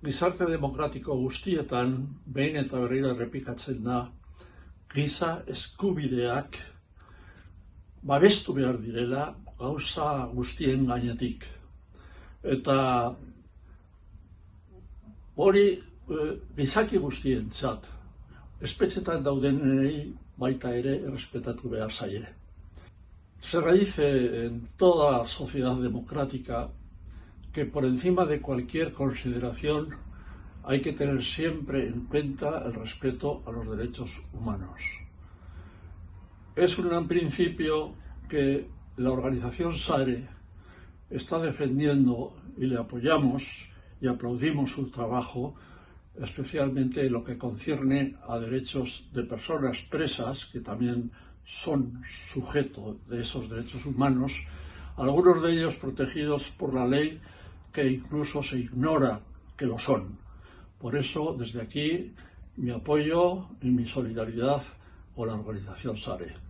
Gizarte demokratiko guztietan, behin eta berriro errepikatzen da, giza eskubideak babestu behar direla gauza guztien gainetik. Eta hori e, gizaki guztien espetxetan dauden baita ere errespetatu behar zaie. Se dice en toda sociedad democrática que por encima de cualquier consideración hay que tener siempre en cuenta el respeto a los derechos humanos. Es un gran principio que la organización SARE está defendiendo y le apoyamos y aplaudimos su trabajo, especialmente en lo que concierne a derechos de personas presas, que también son sujeto de esos derechos humanos, algunos de ellos protegidos por la ley que incluso se ignora que lo son. Por eso, desde aquí, mi apoyo y mi solidaridad con la organización SARE.